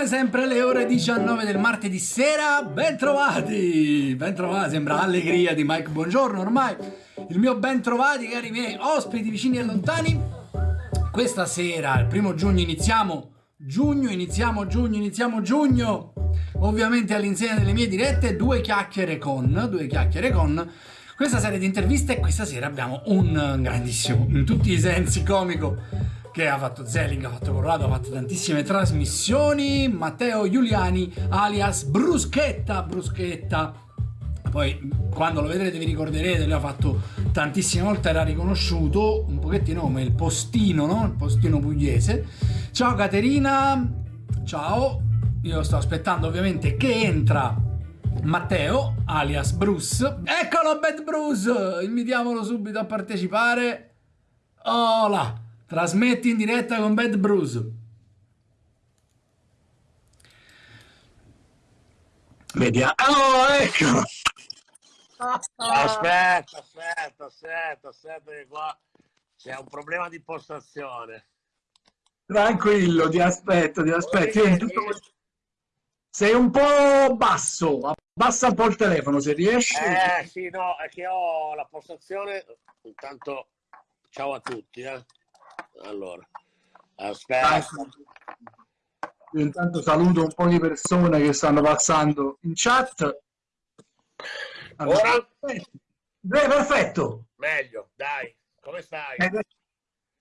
Come sempre alle ore 19 del martedì sera, bentrovati! Bentrovati, sembra allegria di Mike Buongiorno ormai. Il mio bentrovati, cari miei ospiti vicini e lontani. Questa sera, il primo giugno, iniziamo giugno, iniziamo giugno, iniziamo giugno. Ovviamente all'insegna delle mie dirette, due chiacchiere con, due chiacchiere con questa serie di interviste e questa sera abbiamo un grandissimo, in tutti i sensi comico che ha fatto Zelling, ha fatto Corrado, ha fatto tantissime trasmissioni, Matteo Giuliani alias Bruschetta, Bruschetta. Poi quando lo vedrete vi ricorderete, lui ha fatto tantissime volte, era riconosciuto un pochettino come il postino, no? Il postino pugliese. Ciao Caterina, ciao. Io sto aspettando ovviamente che entra Matteo, alias Bruce. Eccolo Bad Bruce! Invitiamolo subito a partecipare. Hola! Trasmetti in diretta con Bad Bruce. Vediamo. Oh, ecco! Aspetta, aspetta, aspetta, aspetta che qua c'è un problema di postazione. Tranquillo, ti aspetto, ti aspetto. Tutto... Sei un po' basso, abbassa un po' il telefono se riesci. Eh sì, no, è che ho la postazione. Intanto, ciao a tutti. Eh. Allora, aspetta. Io intanto saluto un po' di persone che stanno passando in chat. Allora? Ora? Beh, perfetto. Meglio, dai. Come stai? Eh,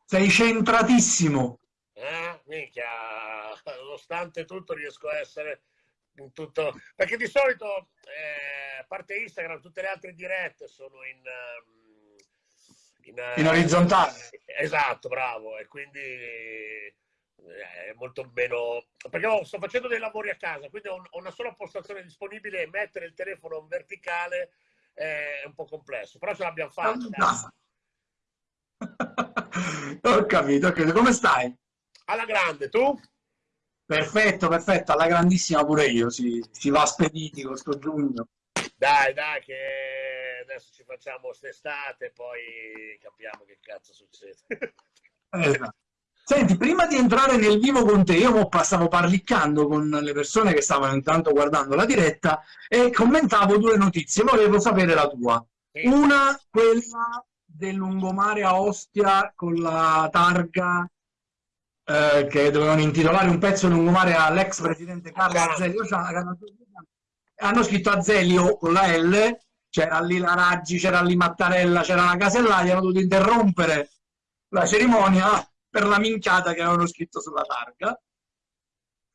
sei centratissimo. Eh, minchia, nonostante tutto riesco a essere in tutto... Perché di solito, eh, a parte Instagram, tutte le altre dirette sono in... Um in, in orizzontale. Esatto, bravo, e quindi eh, è molto meno... Perché sto facendo dei lavori a casa, quindi ho una sola postazione disponibile e mettere il telefono in verticale è un po' complesso, però ce l'abbiamo fatta. ho capito, ho capito. Come stai? Alla grande, tu? Perfetto, perfetto, alla grandissima pure io, si, si va spediti con sto giugno. Dai, dai, che adesso ci facciamo quest'estate e poi capiamo che cazzo succede. Esatto. Senti, prima di entrare nel vivo con te, io stavo parliccando con le persone che stavano intanto guardando la diretta e commentavo due notizie, volevo sapere la tua. Sì. Una, quella del lungomare a Ostia con la targa eh, che dovevano intitolare un pezzo lungomare all'ex presidente Carlo Azeglio hanno scritto Azelio con la L, c'era lì la Raggi, c'era lì Mattarella, c'era la Casellati, hanno dovuto interrompere la cerimonia per la minchiata che avevano scritto sulla targa.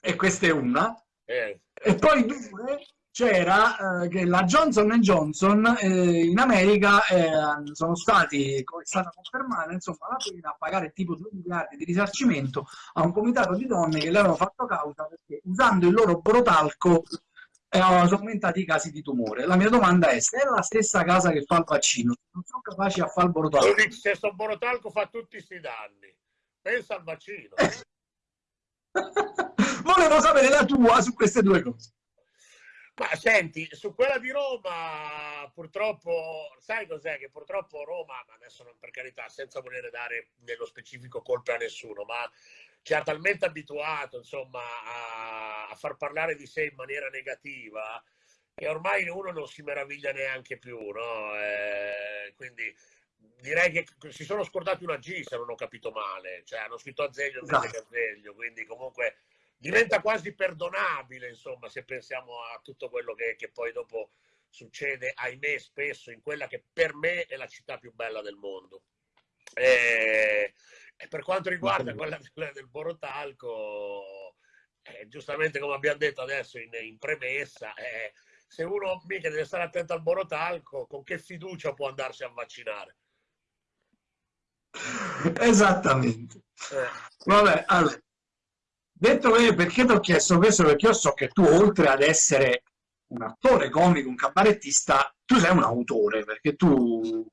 E questa è una. Eh. E poi due, c'era eh, che la Johnson Johnson eh, in America eh, sono stati, come è stata confermata, insomma, la pena a pagare tipo 2 miliardi di risarcimento a un comitato di donne che le avevano fatto causa perché usando il loro brotalco sono aumentati i casi di tumore. La mia domanda è, se è la stessa casa che fa il vaccino, non sono capaci a fare il borotalco? Se sto borotalco fa tutti questi danni, pensa al vaccino. Volevo sapere la tua su queste due cose. Ma senti, su quella di Roma, purtroppo, sai cos'è? Che purtroppo Roma, ma adesso non per carità, senza volere dare nello specifico colpe a nessuno, ma ci ha talmente abituato insomma, a, a, far parlare di sé in maniera negativa che ormai uno non si meraviglia neanche più. No? Eh, quindi direi che si sono scordati una G se non ho capito male, cioè hanno scritto Azeglio invece che Azeglio, quindi comunque diventa quasi perdonabile insomma se pensiamo a tutto quello che, che poi dopo succede, ahimè, spesso in quella che per me è la città più bella del mondo. Eh, e per quanto riguarda quella del, del Borotalco, eh, giustamente come abbiamo detto adesso in, in premessa, eh, se uno mica deve stare attento al Borotalco, con che fiducia può andarsi a vaccinare? Esattamente. Eh. Vabbè, allora, detto che perché ti ho chiesto questo? Perché io so che tu, oltre ad essere un attore comico, un cabarettista, tu sei un autore, perché tu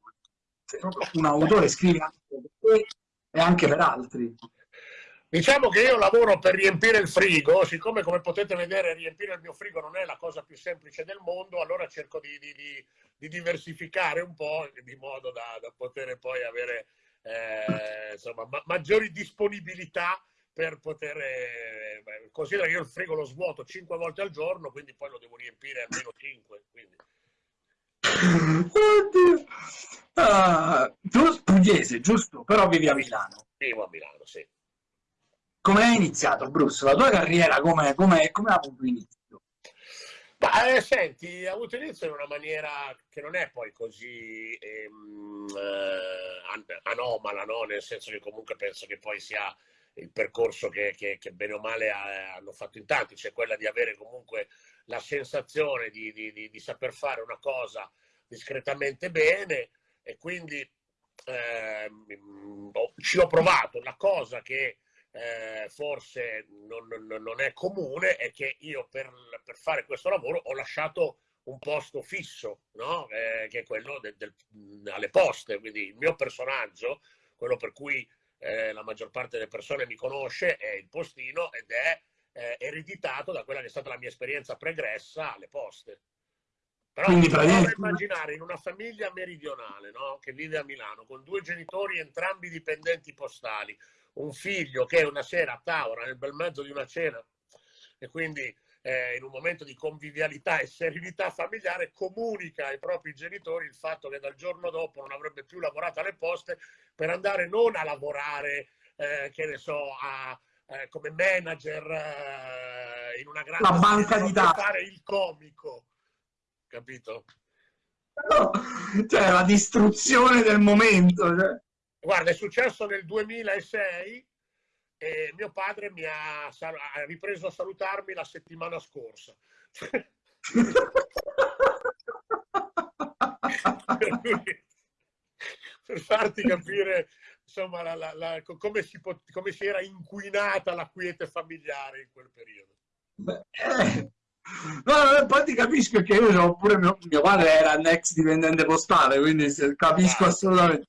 sei un autore, scrivi anche e anche per altri. Diciamo che io lavoro per riempire il frigo, siccome come potete vedere riempire il mio frigo non è la cosa più semplice del mondo, allora cerco di, di, di, di diversificare un po' di modo da, da poter poi avere eh, insomma, ma, maggiori disponibilità per poter... Eh, considera che io il frigo lo svuoto 5 volte al giorno, quindi poi lo devo riempire almeno 5. Quindi. Oddio. Uh, tu pugliese, giusto? Però vivi a Milano. Vivo a Milano, sì. Come hai iniziato, Bruce? La tua carriera come, come, come ha avuto inizio? Ma, eh, senti, ha avuto inizio in una maniera che non è poi così ehm, eh, anomala, no? nel senso che comunque penso che poi sia il percorso che, che, che bene o male ha, hanno fatto in tanti, cioè quella di avere comunque la sensazione di, di, di, di saper fare una cosa discretamente bene e quindi eh, ci ho provato. La cosa che eh, forse non, non, è comune è che io per, per, fare questo lavoro ho lasciato un posto fisso, no? eh, che è quello del, del, alle poste, quindi il mio personaggio, quello per cui eh, la maggior parte delle persone mi conosce, è il postino ed è eh, ereditato da quella che è stata la mia esperienza pregressa alle poste. Però Quindi, praticamente... immaginare in una famiglia meridionale no? che vive a Milano con due genitori entrambi dipendenti postali, un figlio che una sera a tavola nel bel mezzo di una cena e quindi eh, in un momento di convivialità e serenità familiare comunica ai propri genitori il fatto che dal giorno dopo non avrebbe più lavorato alle poste per andare non a lavorare, eh, che ne so, a, eh, come manager eh, in una grande la banca di dati fare il comico capito? No, cioè la distruzione del momento. Cioè. Guarda, è successo nel 2006 e mio padre mi ha, ha ripreso a salutarmi la settimana scorsa. per farti capire insomma la, la, la, come, si come, si era inquinata la quiete familiare in quel periodo. Beh, eh No, poi ti capisco che io pure mio, mio, padre era un ex dipendente postale, quindi capisco ah, assolutamente.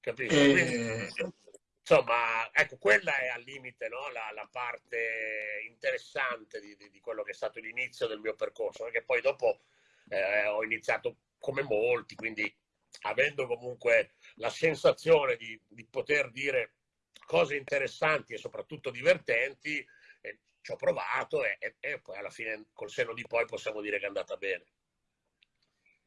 Capisco. E... Eh, quindi, insomma, ecco, quella è al limite no? la, la, parte interessante di, di, di, quello che è stato l'inizio del mio percorso, perché poi dopo eh, ho iniziato come molti, quindi avendo comunque la sensazione di, di poter dire cose interessanti e soprattutto divertenti, ci ho provato e, e, e, poi alla fine col seno di poi possiamo dire che è andata bene.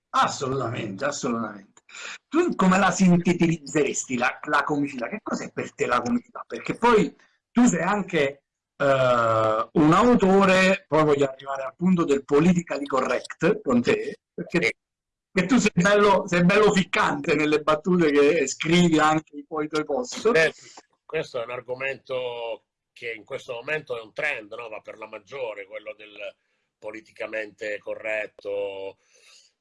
Assolutamente, assolutamente. Tu come la sintetizzeresti la, la comicità? Che cos'è per te la comicità? Perché poi tu sei anche uh, un autore, poi voglio arrivare al punto del politically correct con te, perché sì. tu sei bello, sei bello ficcante nelle battute che scrivi anche i tuoi post. Eh, questo è un argomento che in questo momento è un trend, no? va per la maggiore, quello del politicamente corretto.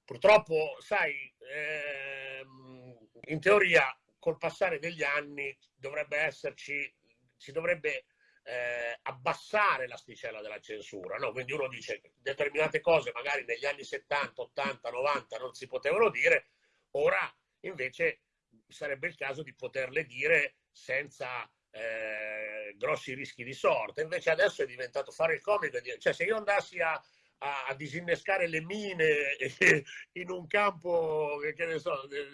Purtroppo, sai, ehm, in teoria col passare degli anni dovrebbe esserci, si dovrebbe eh, abbassare l'asticella della censura. No? Quindi uno dice determinate cose magari negli anni 70, 80, 90 non si potevano dire, ora invece sarebbe il caso di poterle dire senza eh, grossi rischi di sorte. Invece adesso è diventato fare il comico cioè se io andassi a, a, a disinnescare le mine in un campo, che ne so, le,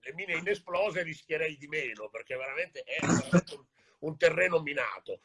le mine inesplose rischierei di meno, perché veramente è un, un terreno minato.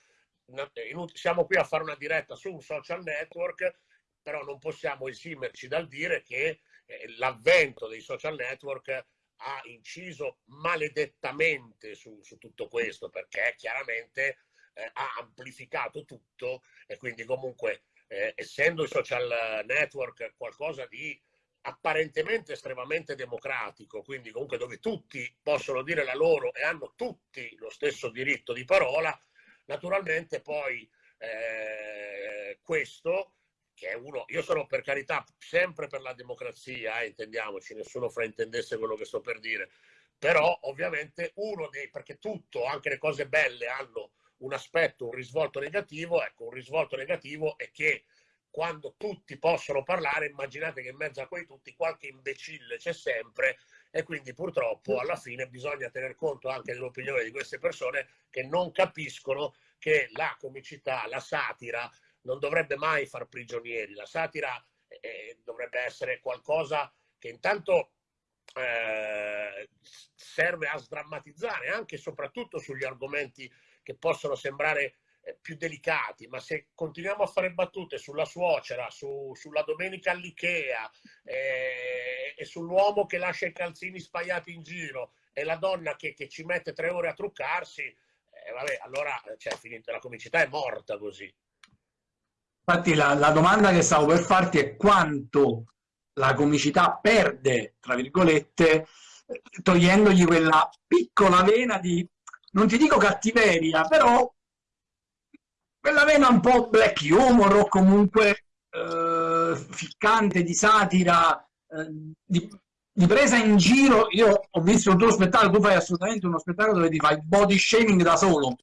Siamo qui a fare una diretta su un social network, però non possiamo esimerci dal dire che eh, l'avvento dei social network ha inciso maledettamente su, su tutto questo perché chiaramente eh, ha amplificato tutto e quindi comunque eh, essendo i social network qualcosa di apparentemente estremamente democratico, quindi comunque dove tutti possono dire la loro e hanno tutti lo stesso diritto di parola, naturalmente poi eh, questo che è uno, io sono per carità sempre per la democrazia, eh, intendiamoci, nessuno fraintendesse quello che sto per dire, però ovviamente uno dei, perché tutto, anche le cose belle hanno un aspetto, un risvolto negativo, ecco, un risvolto negativo è che quando tutti possono parlare, immaginate che in mezzo a quei tutti qualche imbecille c'è sempre e quindi purtroppo alla fine bisogna tener conto anche dell'opinione di queste persone che non capiscono che la comicità, la satira, non dovrebbe mai far prigionieri. La satira eh, dovrebbe essere qualcosa che intanto eh, serve a sdrammatizzare anche e soprattutto sugli argomenti che possono sembrare eh, più delicati, ma se continuiamo a fare battute sulla suocera, su, sulla domenica all'Ikea eh, e sull'uomo che lascia i calzini spaiati in giro e la donna che, che ci mette tre ore a truccarsi, eh, vabbè, allora cioè, finito, la comicità è morta così. Infatti la, la domanda che stavo per farti è quanto la comicità perde, tra virgolette, togliendogli quella piccola vena di, non ti dico cattiveria, però quella vena un po' black humor o comunque eh, ficcante, di satira, eh, di, di, presa in giro. Io ho visto il tuo spettacolo, tu fai assolutamente uno spettacolo dove ti fai body shaming da solo.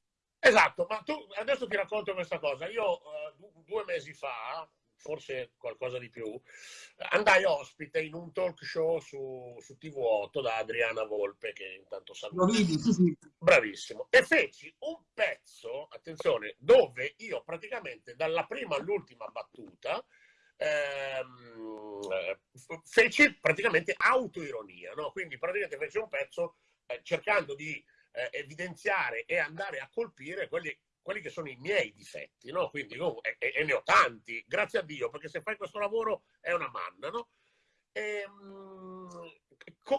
Esatto, ma tu adesso ti racconto questa cosa. Io uh, due mesi fa, forse qualcosa di più, andai ospite in un talk show su, su TV8 da Adriana Volpe, che intanto saluto. Vedi, sì, sì. Bravissimo. E feci un pezzo, attenzione, dove io praticamente dalla prima all'ultima battuta ehm, feci praticamente autoironia, no? Quindi praticamente feci un pezzo eh, cercando di eh, evidenziare e andare a colpire quelli quelli che sono i miei difetti, no? Quindi, oh, e, e, ne ho tanti, grazie a Dio, perché se fai questo lavoro è una manna, no? E, mh,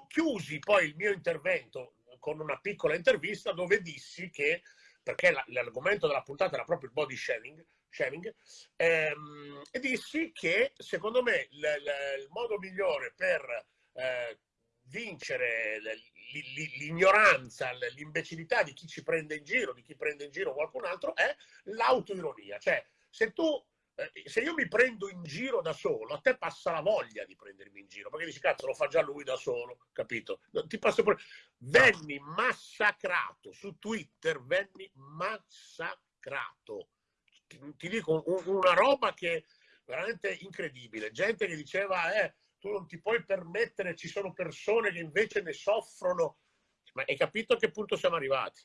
chiusi poi il mio intervento con una piccola intervista dove dissi che, perché l'argomento della puntata era proprio il body shaming, shaming ehm, e dissi che secondo me l, l, il modo migliore per eh, vincere l'ignoranza, l'imbecillità di chi ci prende in giro, di chi prende in giro qualcun altro, è l'autoironia. Cioè, se tu eh, se io mi prendo in giro da solo, a te passa la voglia di prendermi in giro, perché dici cazzo lo fa già lui da solo, capito? Ti passa pure... Venni massacrato su Twitter, venni massacrato. Ti, ti dico un, una roba che veramente incredibile. Gente che diceva, eh, tu non ti puoi permettere, ci sono persone che invece ne soffrono. Ma hai capito a che punto siamo arrivati?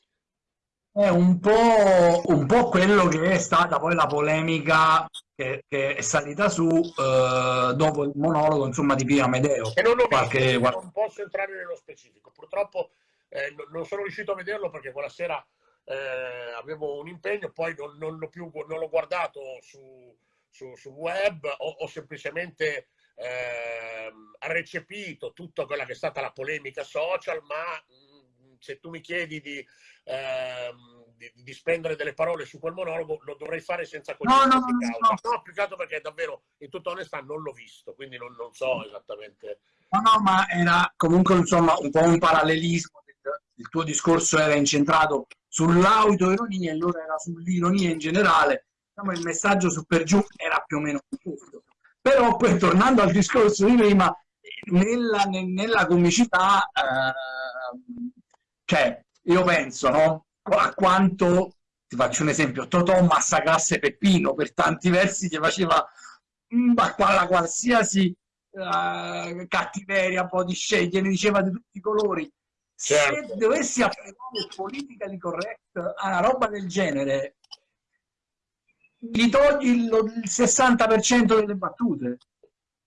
È un po', un po' quello che è stata poi la polemica che, che è salita su eh, dopo il monologo insomma, di Pia Medeo. E non, qualche... visto, non posso entrare nello specifico. Purtroppo eh, non sono riuscito a vederlo perché quella sera eh, avevo un impegno, poi non, non l'ho più non l'ho guardato su, su, su web, ho, ho semplicemente eh, recepito tutta quella che è stata la polemica social, ma mh, se tu mi chiedi di, eh, di, di, spendere delle parole su quel monologo, lo dovrei fare senza conoscenza no, no, causa. No. no, più che altro perché davvero, in tutta onestà, non l'ho visto, quindi non, non so esattamente. No, no, ma era comunque insomma un po' un parallelismo. Il tuo discorso era incentrato sull'autoironia e loro era sull'ironia in generale. Diciamo, il messaggio su per giù era più o meno questo. Però poi tornando al discorso di prima, nella, nella comicità, eh, cioè, io penso, no? A quanto, ti faccio un esempio, Totò massacrasse Peppino, per tanti versi gli faceva ma la qualsiasi uh, cattiveria, un po' di sceglie, ne diceva di tutti i colori. Certo. Se dovessi applicare politica di correct a una roba del genere, gli togli il, il 60% delle battute.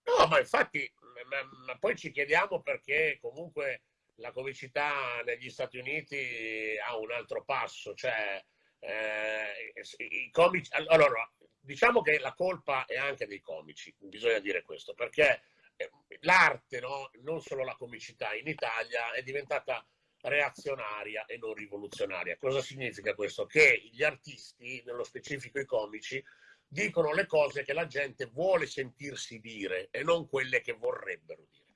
No, ma infatti, ma, ma, poi ci chiediamo perché comunque la comicità negli Stati Uniti ha un altro passo, cioè eh, i comici... Allora, diciamo che la colpa è anche dei comici, bisogna dire questo, perché eh, l'arte, no? non solo la comicità, in Italia è diventata reazionaria e non rivoluzionaria. Cosa significa questo? Che gli artisti, nello specifico i comici, dicono le cose che la gente vuole sentirsi dire e non quelle che vorrebbero dire.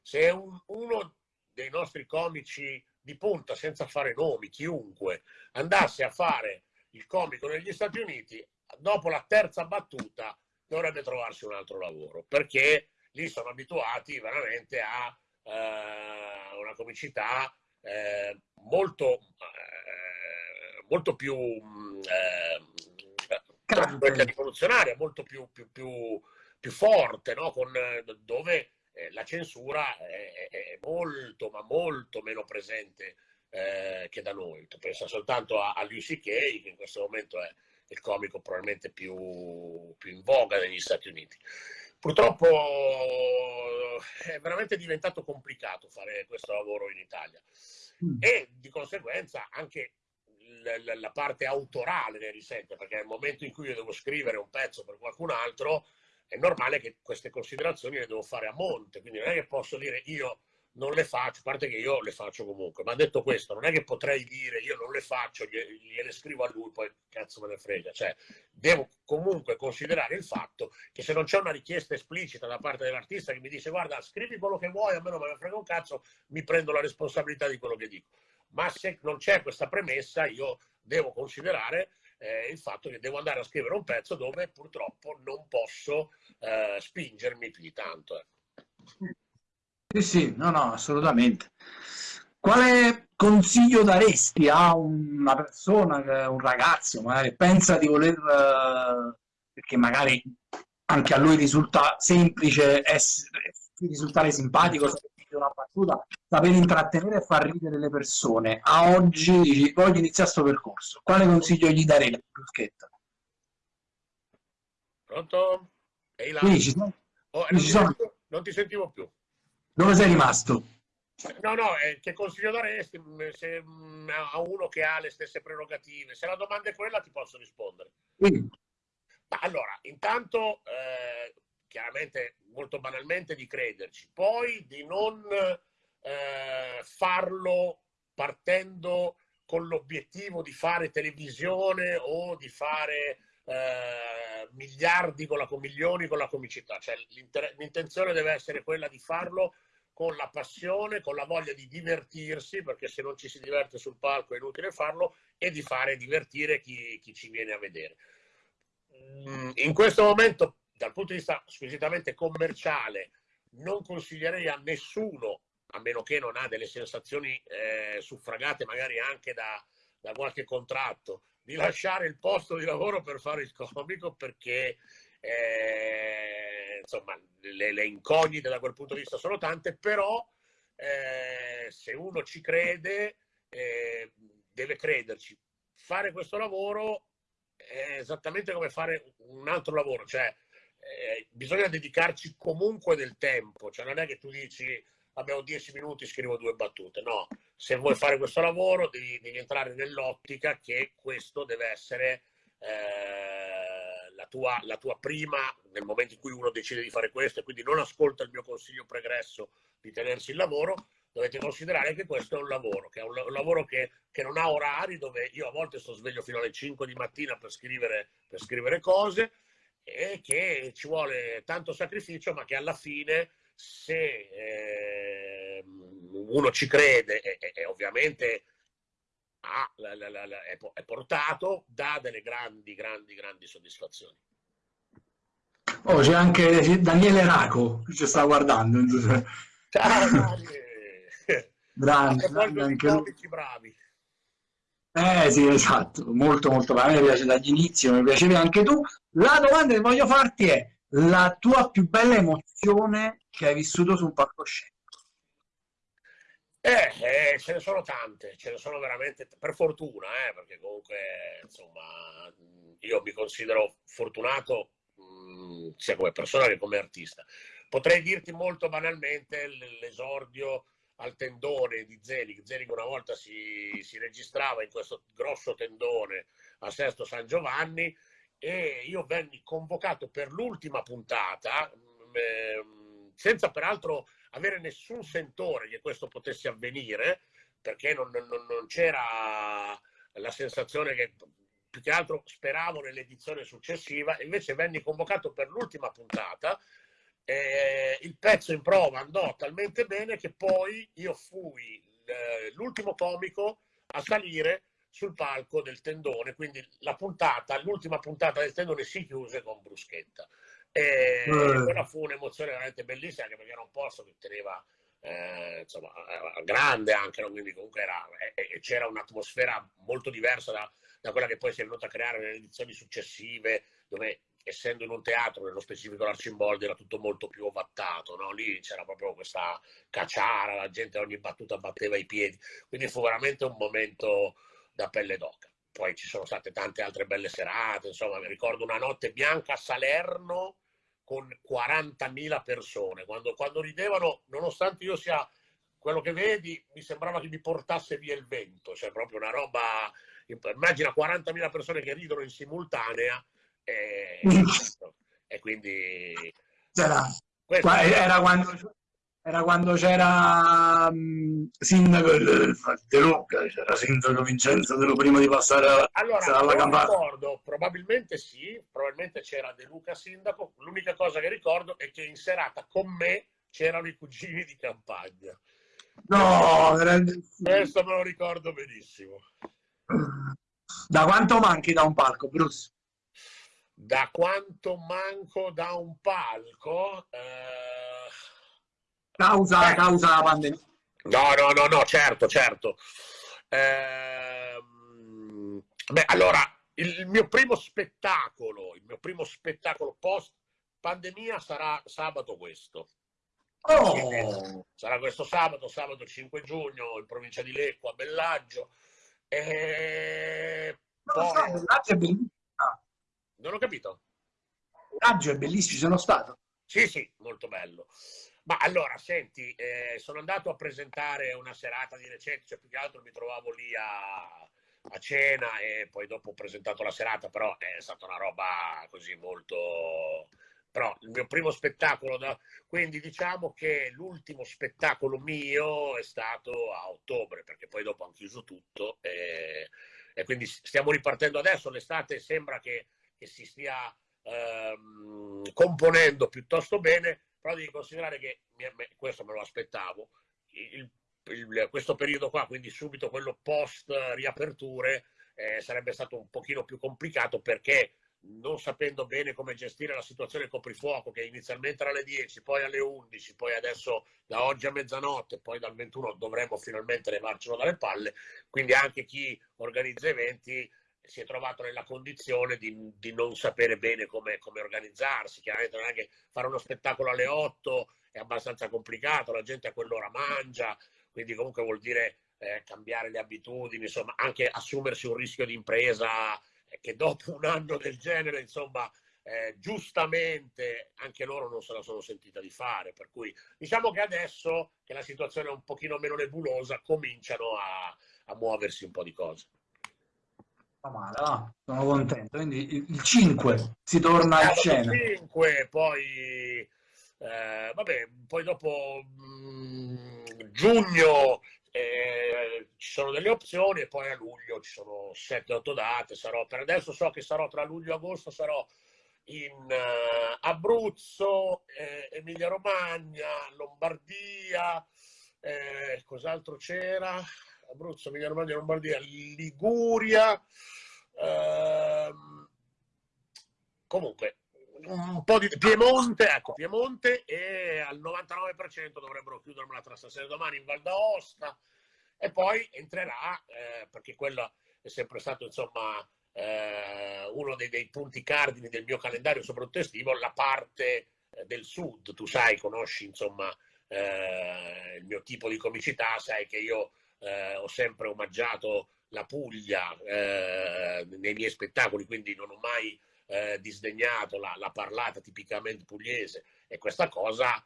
Se un, uno dei nostri comici di punta, senza fare nomi, chiunque, andasse a fare il comico negli Stati Uniti, dopo la terza battuta dovrebbe trovarsi un altro lavoro, perché lì sono abituati veramente a eh, una comicità eh, molto, eh, molto più eh, rivoluzionaria, molto più, più, più, più forte, no? Con, dove eh, la censura è, è, molto, ma molto meno presente eh, che da noi. Pensa soltanto a, a Lucy Kay, che in questo momento è il comico probabilmente più, più in voga negli Stati Uniti. Purtroppo è veramente diventato complicato fare questo lavoro in Italia mm. e di conseguenza anche la, la, parte autorale ne risente, perché nel momento in cui io devo scrivere un pezzo per qualcun altro, è normale che queste considerazioni le devo fare a monte, quindi non è che posso dire io non le faccio, a parte che io le faccio comunque, ma detto questo, non è che potrei dire io non le faccio, gliele scrivo a lui, poi cazzo me ne frega, cioè devo comunque considerare il fatto che se non c'è una richiesta esplicita da parte dell'artista che mi dice guarda scrivi quello che vuoi, a me non me ne frega un cazzo, mi prendo la responsabilità di quello che dico ma se non c'è questa premessa io devo considerare eh, il fatto che devo andare a scrivere un pezzo dove purtroppo non posso eh, spingermi più di tanto. Ecco. Sì, sì, no, no, assolutamente. Quale consiglio daresti a una persona, un ragazzo, magari pensa di voler, eh, perché magari anche a lui risulta semplice essere, risultare simpatico, una battuta, saper intrattenere e far ridere le persone. A oggi dici, voglio iniziare questo percorso. Quale consiglio gli darei, Bruschetta? Pronto? Ehi là. Sì, ci sono. Oh, non, ti sentivo, non, ti sentivo più. Dove sei rimasto? No, no, eh, che consiglio daresti mm, se, mm, a uno che ha le stesse prerogative? Se la domanda è quella ti posso rispondere. Sì. allora, intanto eh, chiaramente molto banalmente di crederci, poi di non eh, farlo partendo con l'obiettivo di fare televisione o di fare eh, miliardi con la milioni con la comicità, cioè l'intenzione deve essere quella di farlo con la passione, con la voglia di divertirsi, perché se non ci si diverte sul palco è inutile farlo, e di fare divertire chi, chi ci viene a vedere. Mm, in questo momento dal punto di vista squisitamente commerciale non consiglierei a nessuno, a meno che non ha delle sensazioni eh, suffragate magari anche da, da qualche contratto, di lasciare il posto di lavoro per fare il comico perché eh, insomma le, le, incognite da quel punto di vista sono tante, però eh, se uno ci crede eh, deve crederci. Fare questo lavoro è esattamente come fare un altro lavoro, cioè eh, bisogna dedicarci comunque del tempo, cioè non è che tu dici abbiamo dieci minuti, scrivo due battute, no, se vuoi fare questo lavoro devi, devi entrare nell'ottica che questo deve essere eh, la, tua, la tua prima, nel momento in cui uno decide di fare questo e quindi non ascolta il mio consiglio pregresso di tenersi il lavoro, dovete considerare che questo è un lavoro, che è un, un lavoro che, che, non ha orari, dove io a volte sto sveglio fino alle 5 di mattina per scrivere, per scrivere cose, e che ci vuole tanto sacrificio, ma che alla fine se eh, uno ci crede e, e ovviamente ha, la, la, la, è, è portato, dà delle grandi, grandi, grandi soddisfazioni. Oh, c'è anche Daniele Raco che ci sta guardando. Ciao Daniele! Grande anche lui. bravi. Eh sì, esatto, molto molto bene, a me piace dagli inizi, mi piacevi anche tu. La domanda che voglio farti è la tua più bella emozione che hai vissuto su un palcoscenico? Eh, eh, ce ne sono tante, ce ne sono veramente, per fortuna, eh, perché comunque, insomma, io mi considero fortunato mh, mm, sia come persona che come artista. Potrei dirti molto banalmente l'esordio al tendone di Zelig. Zelig una volta si, si registrava in questo grosso tendone a Sesto San Giovanni e io venni convocato per l'ultima puntata, eh, senza peraltro avere nessun sentore che questo potesse avvenire, perché non, non, non c'era la sensazione che più che altro speravo nell'edizione successiva, invece venni convocato per l'ultima puntata eh, il pezzo in prova andò talmente bene che poi io fui l'ultimo comico a salire sul palco del tendone, quindi la puntata, l'ultima puntata del tendone si chiuse con bruschetta. E mm. quella fu un'emozione veramente bellissima, anche perché era un posto che teneva eh, insomma, grande anche, no? quindi comunque era, eh, c'era un'atmosfera molto diversa da, da, quella che poi si è venuta a creare nelle edizioni successive, dove essendo in un teatro, nello specifico l'Arcimboldi, era tutto molto più ovattato, no? lì c'era proprio questa cacciara, la gente ogni battuta batteva i piedi, quindi fu veramente un momento da pelle d'oca. Poi ci sono state tante altre belle serate, insomma, mi ricordo una notte bianca a Salerno con 40.000 persone, quando, quando ridevano, nonostante io sia quello che vedi, mi sembrava che mi portasse via il vento, cioè proprio una roba immagina 40.000 persone che ridono in simultanea e, e quindi... Era, era quando era quando c'era um, sindaco De Luca, c'era sindaco Vincenzo De Luca prima di passare alla, allora, alla ricordo, probabilmente sì, probabilmente c'era De Luca sindaco, l'unica cosa che ricordo è che in serata con me c'erano i cugini di campagna. No, questo me lo ricordo benissimo. Da quanto manchi da un palco, Bruce? Da quanto manco da un palco? Eh Causa, eh. causa la pandemia. No, no, no, no, certo, certo. Eh, beh, allora, il mio primo spettacolo, il mio primo spettacolo post pandemia sarà sabato questo. Oh. Sarà questo sabato, sabato 5 giugno, in provincia di Lecco, a Bellaggio. E... No, poi... so, Bellaggio è bellissimo. Non ho capito. Bellaggio è bellissimo, sono stato. Sì, sì, molto bello. Ma allora, senti, eh, sono andato a presentare una serata di recente, cioè più che altro mi trovavo lì a, a, cena e poi dopo ho presentato la serata, però è stata una roba così molto... Però il mio primo spettacolo, da... quindi diciamo che l'ultimo spettacolo mio è stato a ottobre, perché poi dopo hanno chiuso tutto e, e quindi stiamo ripartendo adesso, l'estate sembra che, che si stia ehm, componendo piuttosto bene, però devi considerare che, questo me lo aspettavo, il, il, questo periodo qua, quindi subito quello post riaperture, eh, sarebbe stato un pochino più complicato perché non sapendo bene come gestire la situazione coprifuoco, che inizialmente era alle 10, poi alle 11, poi adesso da oggi a mezzanotte, poi dal 21 dovremmo finalmente levarcelo dalle palle, quindi anche chi organizza eventi si è trovato nella condizione di, di non sapere bene come, come, organizzarsi. Chiaramente non è che fare uno spettacolo alle 8 è abbastanza complicato, la gente a quell'ora mangia, quindi comunque vuol dire eh, cambiare le abitudini, insomma, anche assumersi un rischio di impresa eh, che dopo un anno del genere, insomma, eh, giustamente anche loro non se la sono sentita di fare. Per cui diciamo che adesso che la situazione è un pochino meno nebulosa, cominciano a, a muoversi un po' di cose male, ah, sono contento. Quindi il 5 si torna a scena. Il 5, poi eh, vabbè, poi dopo mh, mm, giugno eh, ci sono delle opzioni e poi a luglio ci sono 7-8 date. Sarò, per adesso so che sarò tra luglio e agosto, sarò in uh, Abruzzo, eh, Emilia Romagna, Lombardia, eh, cos'altro c'era? Abruzzo, Emilia Romagna, Lombardia, Liguria. Ehm, comunque, un po' di Piemonte, ecco, Piemonte e al 99% dovrebbero chiudermela tra stasera e domani in Val d'Aosta e poi entrerà, eh, perché quello è sempre stato insomma eh, uno dei, dei, punti cardini del mio calendario, soprattutto estivo, la parte eh, del sud. Tu sai, conosci insomma eh, il mio tipo di comicità, sai che io eh, ho sempre omaggiato la Puglia eh, nei miei spettacoli, quindi non ho mai eh, disdegnato la, la, parlata tipicamente pugliese. E questa cosa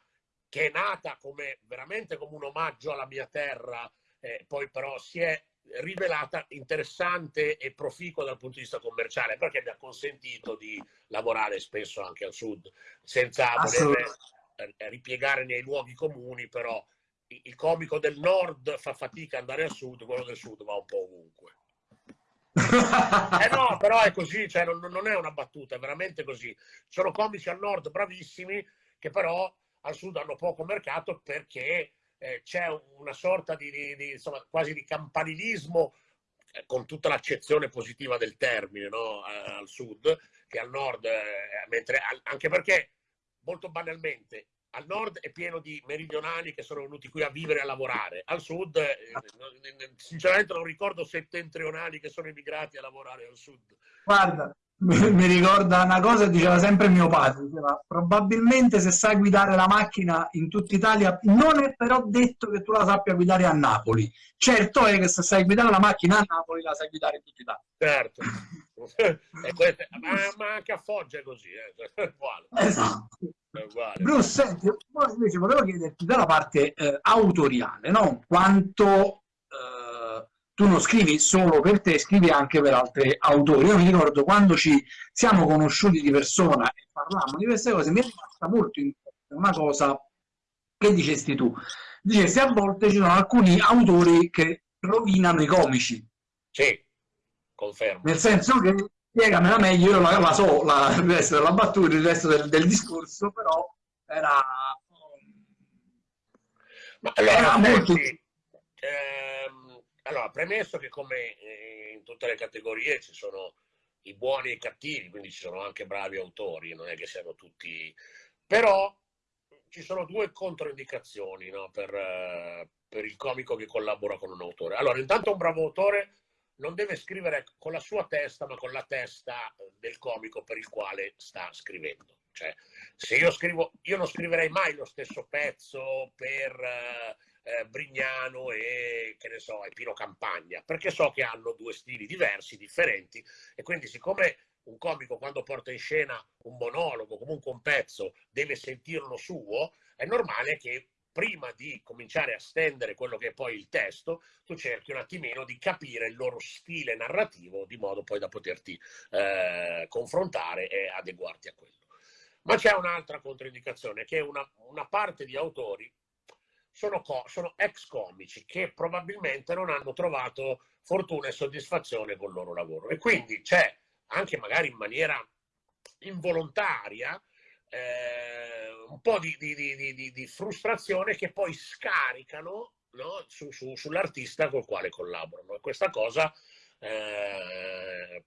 che è nata come, veramente come un omaggio alla mia terra, eh, poi però si è rivelata interessante e proficua dal punto di vista commerciale perché mi ha consentito di lavorare spesso anche al sud senza voler ripiegare nei luoghi comuni però il comico del nord fa fatica ad andare al sud, quello del sud va un po' ovunque. eh no, però è così, cioè non, non, è una battuta, è veramente così. Sono comici al nord bravissimi che però al sud hanno poco mercato perché eh, c'è una sorta di, di, di insomma, quasi di campanilismo eh, con tutta l'accezione positiva del termine no? al sud che al nord, eh, mentre, anche perché molto banalmente al nord è pieno di meridionali che sono venuti qui a vivere e a lavorare, al sud eh, sinceramente non ricordo settentrionali che sono emigrati a lavorare al sud. Guarda, mi ricorda una cosa diceva sempre mio padre, diceva, probabilmente se sai guidare la macchina in tutta Italia non è però detto che tu la sappia guidare a Napoli. Certo è che se sai guidare la macchina a Napoli la sai guidare in tutta Italia. Certo. queste, ma, ma, anche a Foggia è così, eh? è uguale. Esatto. Uguale. Bruce, senti, invece volevo chiederti dalla parte eh, autoriale, no? quanto eh, tu non scrivi solo per te, scrivi anche per altri autori. Io mi ricordo quando ci siamo conosciuti di persona e parlavamo di queste cose, mi è rimasta molto in una cosa che dicesti tu. Dicesti a volte ci sono alcuni autori che rovinano i comici. Sì, confermo. Nel senso che spiegamela meglio, io la, la so la, il resto della battuta, il resto del, del discorso, però era... Ma allora, era molto... Ehm, allora, premesso che come eh, in tutte le categorie ci sono i buoni e i cattivi, quindi ci sono anche bravi autori, non è che siano tutti... Però ci sono due controindicazioni no, per, uh, per, il comico che collabora con un autore. Allora, intanto un bravo autore non deve scrivere con la sua testa, ma con la testa del comico per il quale sta scrivendo. Cioè, se io scrivo, io non scriverei mai lo stesso pezzo per uh, eh, Brignano e che ne so, e Pino Campagna, perché so che hanno due stili diversi, differenti, e quindi siccome un comico quando porta in scena un monologo, comunque un pezzo, deve sentirlo suo, è normale che prima di cominciare a stendere quello che è poi il testo, tu cerchi un attimino di capire il loro stile narrativo di modo poi da poterti eh, confrontare e adeguarti a quello. Ma c'è un'altra controindicazione, che una, una parte di autori sono, sono, ex comici che probabilmente non hanno trovato fortuna e soddisfazione col loro lavoro. E quindi c'è anche magari in maniera involontaria, eh, un po' di, di, di, di, frustrazione che poi scaricano no? su, su, sull'artista col quale collaborano. E questa cosa eh,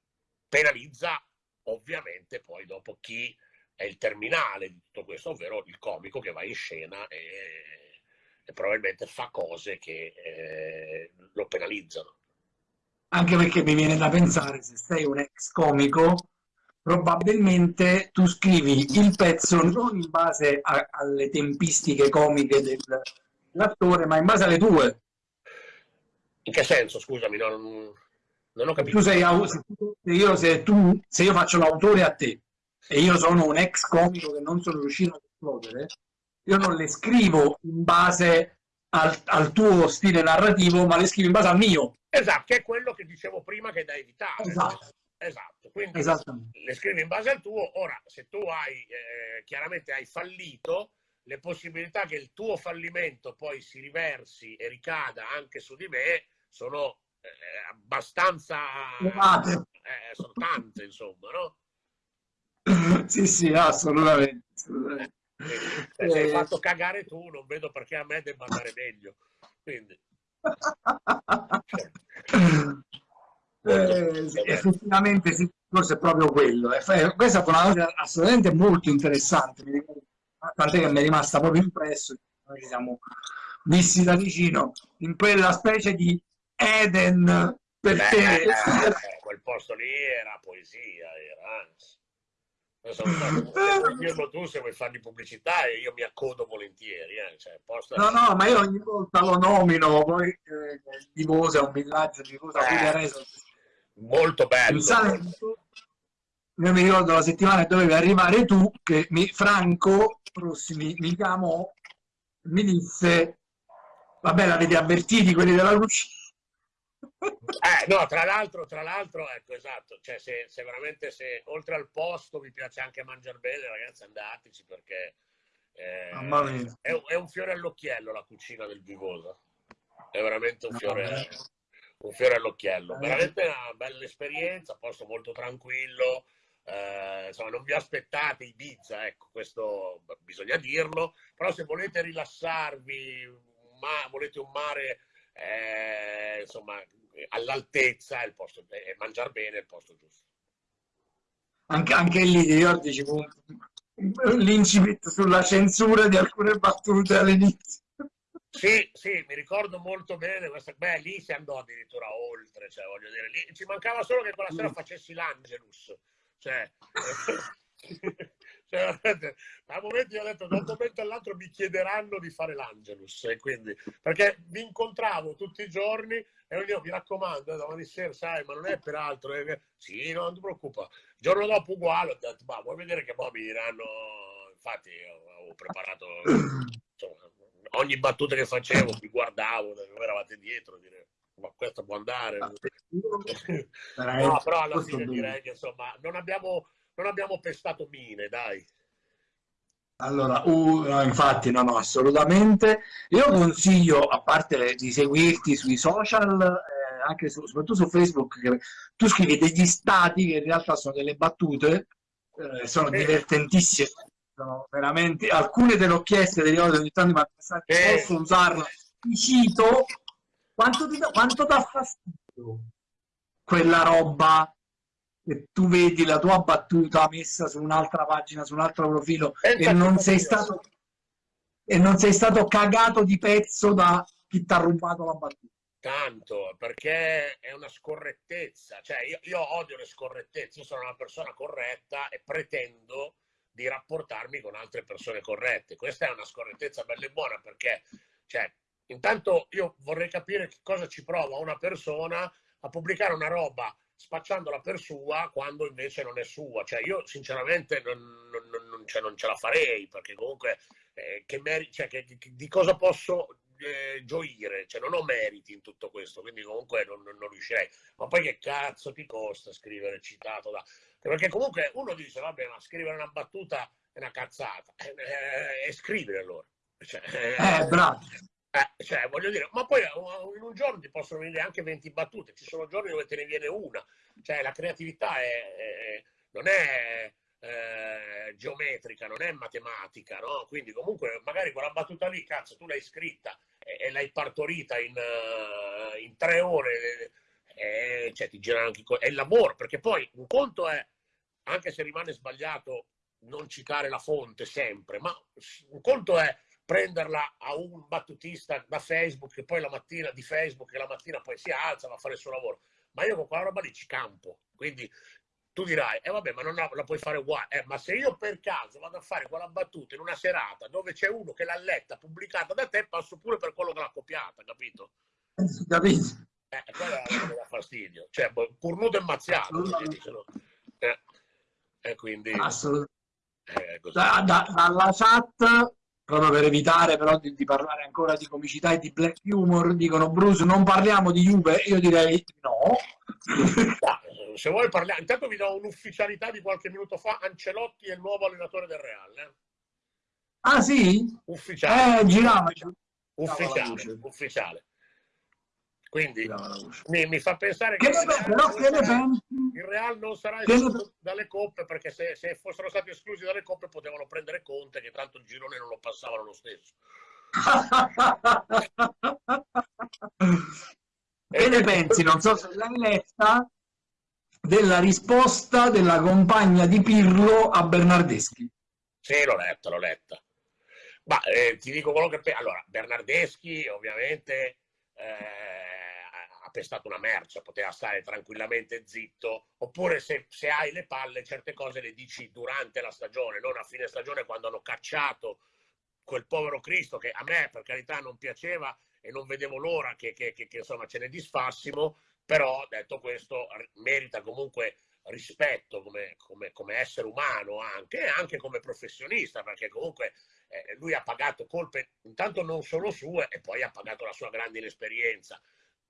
penalizza ovviamente poi dopo chi è il terminale di tutto questo, ovvero il comico che va in scena e, e probabilmente fa cose che eh, lo penalizzano anche perché mi viene da pensare, se sei un ex comico, probabilmente tu scrivi il pezzo non in base a, alle tempistiche comiche dell'attore, ma in base alle tue. In che senso, scusami, non, non ho capito. Tu sei, se, io, se, tu, se io faccio l'autore a te e io sono un ex comico che non sono riuscito a esplodere, io non le scrivo in base al, al, tuo stile narrativo, ma le scrivi in base al mio. Esatto, che è quello che dicevo prima che è da evitare. Esatto. Esatto, quindi le scrivi in base al tuo. Ora, se tu hai, eh, chiaramente hai fallito, le possibilità che il tuo fallimento poi si riversi e ricada anche su di me sono eh, abbastanza... Eh, sono tante, insomma, no? sì, sì, assolutamente. assolutamente. Se hai eh. fatto cagare tu, non vedo perché a me debba andare meglio. Quindi... eh, effettivamente sì, forse è proprio quello. Questa è una cosa assolutamente molto interessante, tant'è che mi è rimasta proprio impresso, noi ci siamo visti da vicino, in quella specie di Eden per Beh, te. Eh, quel posto lì era poesia, era anzi. Dirlo tu, se vuoi fargli pubblicità, io mi accodo volentieri. Eh. Cioè, posta... No, no, ma io ogni volta lo nomino, poi eh, Divosa è un villaggio di cosa eh, Molto bello. Salento, io mi ricordo la settimana che dovevi arrivare tu, che mi, Franco Prossimi mi chiamò, mi disse, vabbè l'avete avvertiti quelli della cucina eh, no, tra l'altro, tra l'altro, ecco, esatto, cioè se, se, veramente, se oltre al posto vi piace anche mangiare bene, ragazzi, andateci perché eh, è, è, un fiore all'occhiello la cucina del Vivosa, è veramente un fiore, un fiore all'occhiello, veramente una bella esperienza, posto molto tranquillo, eh, insomma, non vi aspettate Ibiza, ecco, questo bisogna dirlo, però se volete rilassarvi, ma volete un mare eh, insomma, all'altezza e mangiare bene è il posto giusto. Anche, anche lì io dicevo l'incipit sulla censura di alcune battute all'inizio. Sì, sì, mi ricordo molto bene questa. Beh, lì si andò addirittura oltre, cioè, voglio dire, lì ci mancava solo che quella sera mm. facessi l'Angelus. Cioè, Cioè, un momento io ho detto, da un momento all'altro mi chiederanno di fare l'Angelus, e quindi, perché vi incontravo tutti i giorni e io mi raccomando, domani sera, sai, ma non è per altro. Eh, sì, no, non ti preoccupa. Il giorno dopo uguale, ho detto, ma vuoi vedere che poi mi diranno, infatti ho preparato, insomma, ogni battuta che facevo, mi guardavo, dove eravate dietro, direi. questo può andare. Ah, no, però alla fine direi che insomma non abbiamo, non abbiamo pestato mine, dai. Allora, uh, no, infatti, no, no, assolutamente. Io consiglio, a parte di seguirti sui social, eh, anche su, soprattutto su Facebook, che tu scrivi degli stati che in realtà sono delle battute, eh, sono eh. divertentissime, sono veramente, alcune te l'ho chieste delle volte ogni tanto, ma eh. posso usarla? Ti cito, quanto ti dà, quanto dà fastidio quella roba e tu vedi la tua battuta messa su un'altra pagina, su un altro profilo e non, sei stato, e non sei stato cagato di pezzo da chi ti ha rubato la battuta. Tanto, perché è una scorrettezza. Cioè, io, io odio le scorrettezze, io sono una persona corretta e pretendo di rapportarmi con altre persone corrette. Questa è una scorrettezza bella e buona perché, cioè, intanto io vorrei capire che cosa ci prova una persona a pubblicare una roba spacciandola per sua quando invece non è sua. Cioè, io sinceramente non, non, non, cioè, non ce la farei perché comunque eh, che meri- cioè, che, che, di cosa posso eh, gioire? Cioè, non ho meriti in tutto questo, quindi comunque non, riuscirei. Ma poi che cazzo ti costa scrivere citato da... Perché comunque uno dice, vabbè, ma scrivere una battuta è una cazzata. Eh, eh, e scrivere allora. Cioè, eh, bravo. Eh, cioè, voglio dire, ma poi in un giorno ti possono venire anche 20 battute, ci sono giorni dove te ne viene una, cioè la creatività è, è, non è eh, geometrica, non è matematica, no? Quindi comunque magari quella battuta lì, cazzo, tu l'hai scritta e, l'hai partorita in, uh, in tre ore, e, cioè ti girano anche... È il lavoro, perché poi un conto è, anche se rimane sbagliato, non citare la fonte sempre, ma un conto è prenderla a un battutista da Facebook che poi la mattina di Facebook che la mattina poi si alza va a fare il suo lavoro ma io con quella roba lì ci campo. Quindi tu dirai eh vabbè ma non la, la puoi fare uguale. Eh, ma se io per caso vado a fare quella battuta in una serata dove c'è uno che l'ha letta pubblicata da te passo pure per quello che l'ha copiata capito? capito. Eh, quella è dà fastidio. Cioè cornuto e mazziato eh, e quindi assolutamente eh, da, da, dalla chat proprio per evitare però di, di, parlare ancora di comicità e di black humor, dicono Bruce non parliamo di Juve, io direi no. Se vuoi parlare, intanto vi do un'ufficialità di qualche minuto fa, Ancelotti è il nuovo allenatore del Real. Eh? Ah sì? Ufficiale. Eh, girava. Ufficiale, ufficiale. Quindi mi, mi, fa pensare che, che il, Real però, che sarà, il Real non sarà escluso dalle coppe perché se, se, fossero stati esclusi dalle coppe potevano prendere Conte che tanto il girone non lo passavano lo stesso. che ne pensi? Non so se l'hai letta della risposta della compagna di Pirlo a Bernardeschi. Sì, l'ho letta, l'ho letta. Ma eh, ti dico quello che... Allora, Bernardeschi ovviamente... Eh, pestato una merce, poteva stare tranquillamente zitto, oppure se, se, hai le palle certe cose le dici durante la stagione, non a fine stagione quando hanno cacciato quel povero Cristo che a me per carità non piaceva e non vedevo l'ora che, che, che, che insomma ce ne disfassimo, però detto questo merita comunque rispetto come, come, come, essere umano anche, e anche come professionista, perché comunque eh, lui ha pagato colpe intanto non solo sue e poi ha pagato la sua grande inesperienza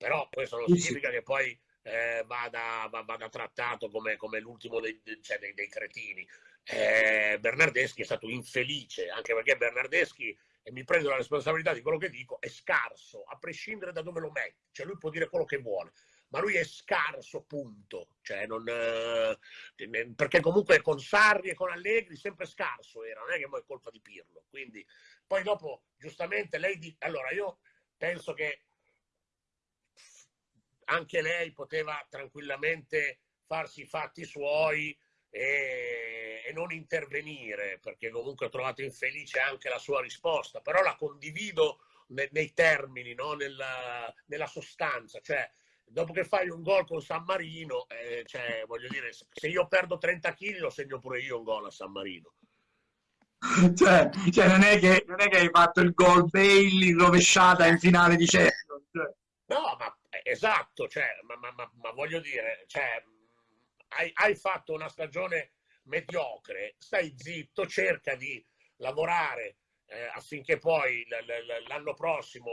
però questo non significa che poi eh, vada, vada, trattato come, come l'ultimo dei, cioè dei, dei, cretini. Eh, Bernardeschi è stato infelice, anche perché Bernardeschi, e mi prendo la responsabilità di quello che dico, è scarso, a prescindere da dove lo metti. Cioè lui può dire quello che vuole, ma lui è scarso, punto. Cioè, non, eh, perché comunque con Sarri e con Allegri sempre scarso era, non è che poi è colpa di Pirlo. Quindi, poi dopo, giustamente, lei dice... Allora, io penso che anche lei poteva tranquillamente farsi i fatti suoi e, e, non intervenire, perché comunque ho trovato infelice anche la sua risposta, però la condivido ne, nei termini, no? nella, nella, sostanza, cioè dopo che fai un gol con San Marino, eh, cioè, voglio dire, se io perdo 30 kg lo segno pure io un gol a San Marino. Cioè, cioè non, è che, non, è che, hai fatto il gol Bailey rovesciata in finale di Champions. Cioè. No, ma esatto, cioè, ma, ma, ma, ma, voglio dire, cioè, hai, hai, fatto una stagione mediocre, stai zitto, cerca di lavorare eh, affinché poi l'anno prossimo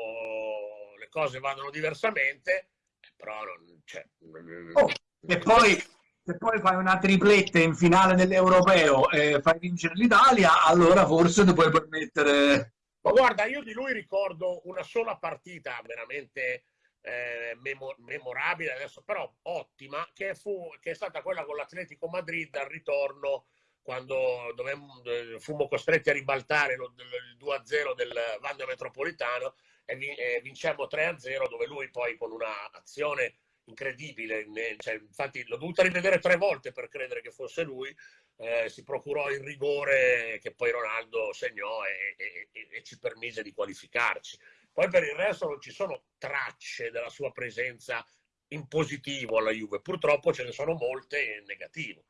le cose vadano diversamente però non, cioè, oh, e poi se poi fai una tripletta in finale dell'europeo e fai vincere l'Italia, allora forse ti puoi permettere. Ma guarda, io di lui ricordo una sola partita veramente eh, memorabile, adesso però ottima, che, fu, che è stata quella con l'Atletico Madrid al ritorno quando dovemmo, fummo costretti a ribaltare lo, il 2-0 del Vanda Metropolitano e vincemmo 3-0 dove lui poi con un'azione incredibile, cioè, infatti l'ho dovuta rivedere tre volte per credere che fosse lui, eh, si procurò il rigore che poi Ronaldo segnò e, e, e, ci permise di qualificarci. Poi per il resto non ci sono tracce della sua presenza in positivo alla Juve, purtroppo ce ne sono molte in negativo.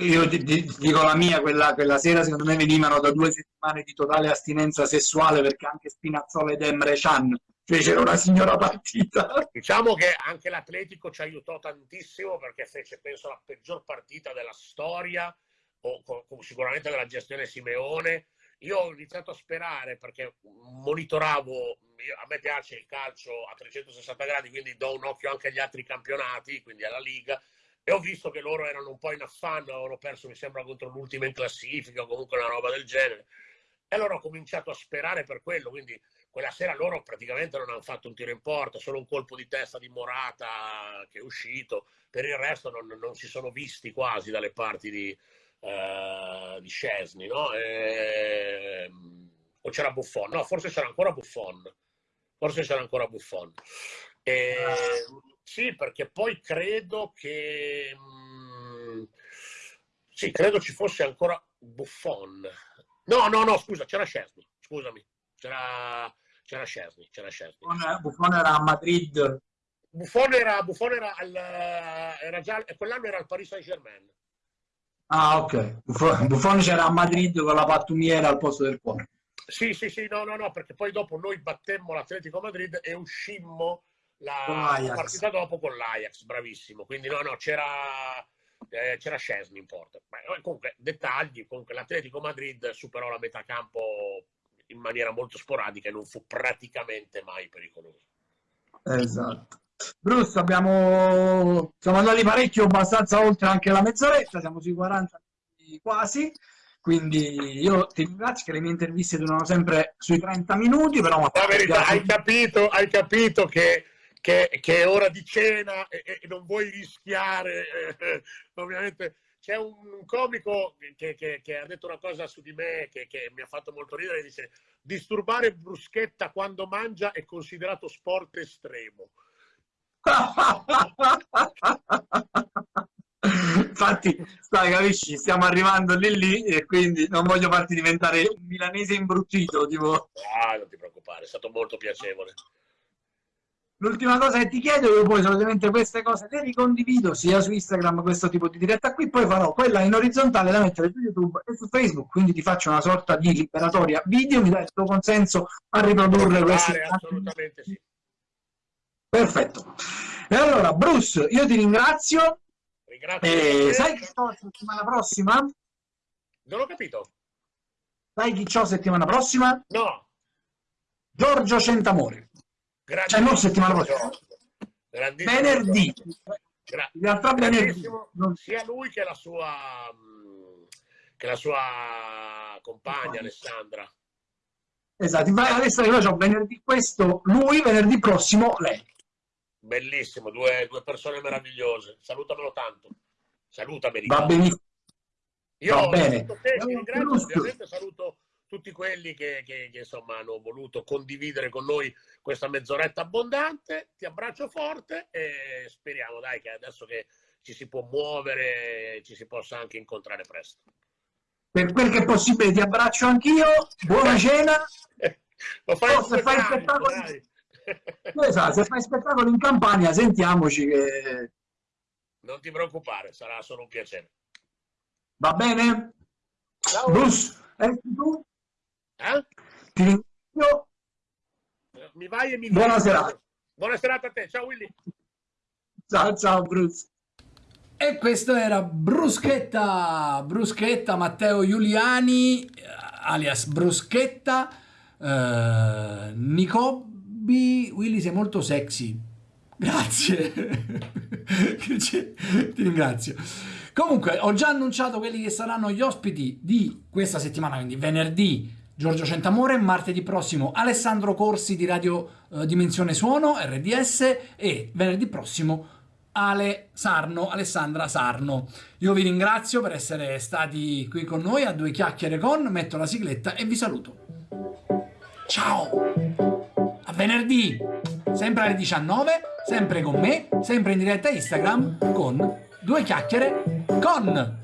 Io ti, dico la mia, quella, quella, sera secondo me venivano da due settimane di totale astinenza sessuale perché anche Spinazzola ed Emre Can fecero una signora partita. Diciamo che anche l'Atletico ci aiutò tantissimo perché fece, penso, la peggior partita della storia, o, o sicuramente della gestione Simeone. Io ho iniziato a sperare perché monitoravo, a me piace il calcio a 360 gradi, quindi do un occhio anche agli altri campionati, quindi alla Liga e ho visto che loro erano un po' in affanno, avevano perso mi sembra contro l'ultima in classifica o comunque una roba del genere. E allora ho cominciato a sperare per quello, quindi quella sera loro praticamente non hanno fatto un tiro in porta, solo un colpo di testa di Morata che è uscito, per il resto non, non si sono visti quasi dalle parti di, uh, di Scesni, no? E... O c'era Buffon? No, forse c'era ancora Buffon. Forse c'era ancora Buffon. E... Sì, perché poi credo che... Mm, sì, credo ci fosse ancora Buffon. No, no, no, scusa, c'era Scesni, scusami. C'era, c'era Scesni, c'era Scesni. Buffon era a Madrid. Buffon era, Buffon era, al, era già, quell'anno era al Paris Saint-Germain. Ah, ok. Buffon c'era a Madrid con la pattumiera al posto del cuore. Sì, sì, sì, no, no, no, perché poi dopo noi battemmo l'Atletico Madrid e uscimmo la partita dopo con l'Ajax, bravissimo. Quindi no, no, c'era, eh, c'era Scesni in porta. Eh, comunque, dettagli, comunque l'Atletico Madrid superò la metà campo in maniera molto sporadica e non fu praticamente mai pericoloso. Esatto. Bruce, abbiamo... siamo andati parecchio, abbastanza oltre anche la mezz'oretta, siamo sui 40 quasi, quindi io ti ringrazio che le mie interviste durano sempre sui 30 minuti, però... La verità, hai capito, hai capito che che, che, è ora di cena e, e non vuoi rischiare, eh, ovviamente c'è un comico che, che, che, ha detto una cosa su di me che, mi ha fatto molto ridere, dice disturbare bruschetta quando mangia è considerato sport estremo. Infatti, stai, capisci, stiamo arrivando lì lì e quindi non voglio farti diventare un milanese imbruttito, tipo... Ah, non ti preoccupare, è stato molto piacevole. L'ultima cosa che ti chiedo, io poi solitamente queste cose le ricondivido sia su Instagram, questo tipo di diretta qui, poi farò quella in orizzontale da mettere su YouTube e su Facebook, quindi ti faccio una sorta di liberatoria video, mi dai il tuo consenso a riprodurre queste... Assolutamente sì. Perfetto. E allora, Bruce, io ti ringrazio. Ringrazio. E sai chi c'ho settimana prossima? Non ho capito. Sai chi c'ho settimana prossima? No. Giorgio Centamore. Cioè non settimana prossima. Venerdì. Gra- in realtà venerdì. Sia lui che la sua, che la sua compagna Alessandra. Esatto, adesso io ho venerdì questo lui, venerdì prossimo lei. Bellissimo, due, due persone meravigliose. Salutamelo tanto. Salutameli. Va benissimo. Io Va bene. Te, ringrazio, ovviamente saluto tutti quelli che, che, che, insomma hanno voluto condividere con noi questa mezz'oretta abbondante. Ti abbraccio forte e speriamo dai che adesso che ci si può muovere ci si possa anche incontrare presto. Per quel che è possibile ti abbraccio anch'io, buona cena. Lo fai oh, se, fai spettacolo... esatto, se fai spettacolo in campagna sentiamoci che... Non ti preoccupare, sarà solo un piacere. Va bene? Ciao. Bruce, ecco tu? Eh? Ti ringrazio. Mi vai e mi Buona serata. Buona serata a te. Ciao Willy. Ciao, ciao Bruce. E questo era Bruschetta, Bruschetta Matteo Giuliani, alias Bruschetta, eh, Nicobi, Willy sei molto sexy. Grazie. Ti ringrazio. Comunque, ho già annunciato quelli che saranno gli ospiti di questa settimana, quindi venerdì Giorgio Centamore, martedì prossimo Alessandro Corsi di Radio eh, Dimensione Suono, RDS, e venerdì prossimo Ale Sarno, Alessandra Sarno. Io vi ringrazio per essere stati qui con noi a due chiacchiere con, metto la sigletta e vi saluto. Ciao! A venerdì, sempre alle 19, sempre con me, sempre in diretta Instagram con due chiacchiere con...